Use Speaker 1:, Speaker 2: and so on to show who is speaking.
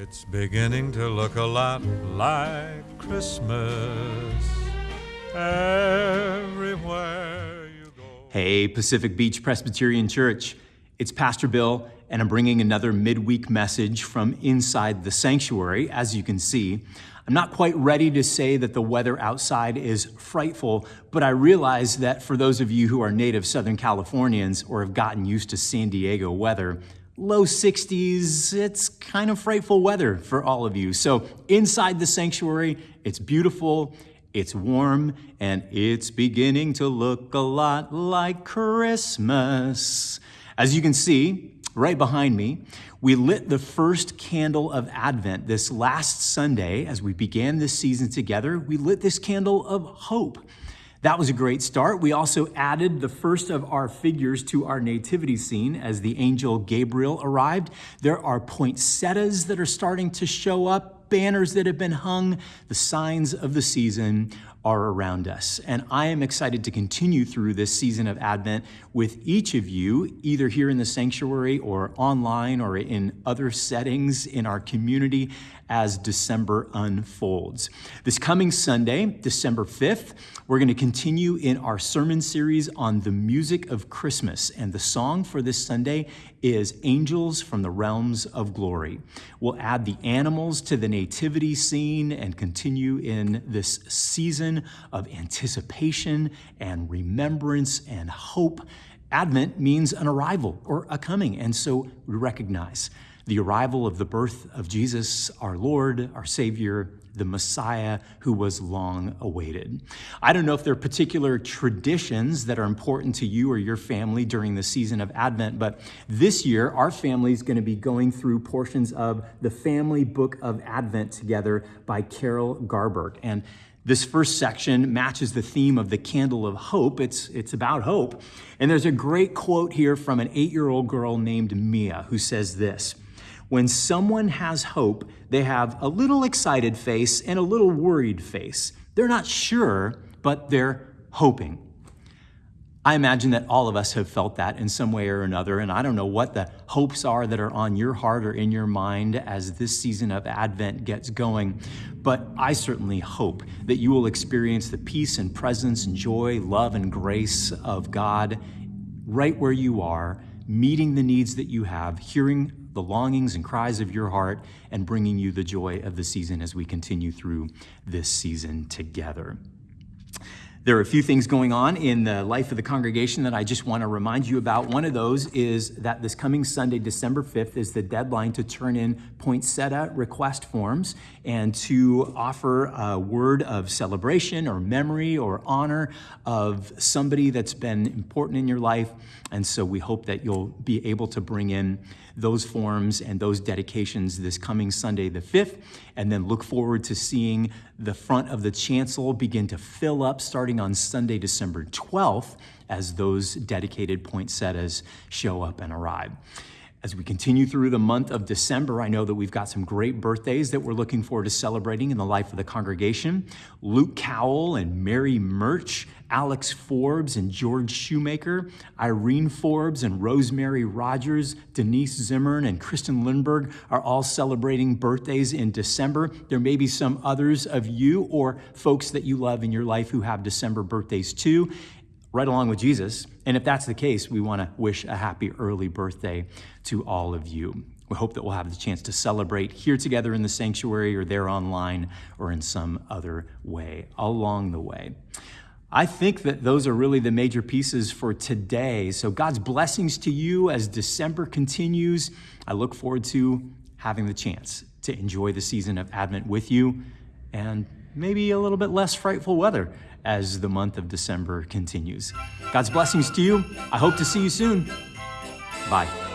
Speaker 1: It's beginning to look a lot like Christmas everywhere you go.
Speaker 2: Hey, Pacific Beach Presbyterian Church. It's Pastor Bill, and I'm bringing another midweek message from inside the sanctuary. As you can see, I'm not quite ready to say that the weather outside is frightful, but I realize that for those of you who are native Southern Californians or have gotten used to San Diego weather, low 60s, it's kind of frightful weather for all of you. So inside the sanctuary, it's beautiful, it's warm, and it's beginning to look a lot like Christmas. As you can see, right behind me, we lit the first candle of Advent this last Sunday as we began this season together. We lit this candle of hope. That was a great start. We also added the first of our figures to our nativity scene as the angel Gabriel arrived. There are poinsettias that are starting to show up, banners that have been hung, the signs of the season are around us. And I am excited to continue through this season of Advent with each of you, either here in the sanctuary or online or in other settings in our community as December unfolds. This coming Sunday, December 5th, we're going to continue in our sermon series on the music of Christmas. And the song for this Sunday is Angels from the Realms of Glory. We'll add the animals to the nativity scene and continue in this season of anticipation and remembrance and hope. Advent means an arrival or a coming, and so we recognize the arrival of the birth of Jesus, our Lord, our Savior, the Messiah who was long awaited. I don't know if there are particular traditions that are important to you or your family during the season of Advent, but this year our family is going to be going through portions of the Family Book of Advent together by Carol Garborg. And this first section matches the theme of the candle of hope. It's, it's about hope. And there's a great quote here from an eight year old girl named Mia who says this when someone has hope, they have a little excited face and a little worried face. They're not sure, but they're hoping. I imagine that all of us have felt that in some way or another, and I don't know what the hopes are that are on your heart or in your mind as this season of Advent gets going. But I certainly hope that you will experience the peace and presence and joy, love and grace of God right where you are, meeting the needs that you have, hearing the longings and cries of your heart and bringing you the joy of the season as we continue through this season together. There are a few things going on in the life of the congregation that I just want to remind you about. One of those is that this coming Sunday, December 5th, is the deadline to turn in poinsettia request forms and to offer a word of celebration or memory or honor of somebody that's been important in your life. And so we hope that you'll be able to bring in those forms and those dedications this coming Sunday, the 5th, and then look forward to seeing the front of the chancel begin to fill up on Sunday, December 12th, as those dedicated poinsettias show up and arrive. As we continue through the month of December, I know that we've got some great birthdays that we're looking forward to celebrating in the life of the congregation. Luke Cowell and Mary Murch, Alex Forbes and George Shoemaker, Irene Forbes and Rosemary Rogers, Denise Zimmern and Kristen Lindberg are all celebrating birthdays in December. There may be some others of you or folks that you love in your life who have December birthdays too right along with Jesus. And if that's the case, we want to wish a happy early birthday to all of you. We hope that we'll have the chance to celebrate here together in the sanctuary or there online or in some other way along the way. I think that those are really the major pieces for today. So, God's blessings to you as December continues. I look forward to having the chance to enjoy the season of Advent with you and maybe a little bit less frightful weather as the month of December continues. God's blessings to you. I hope to see you soon. Bye.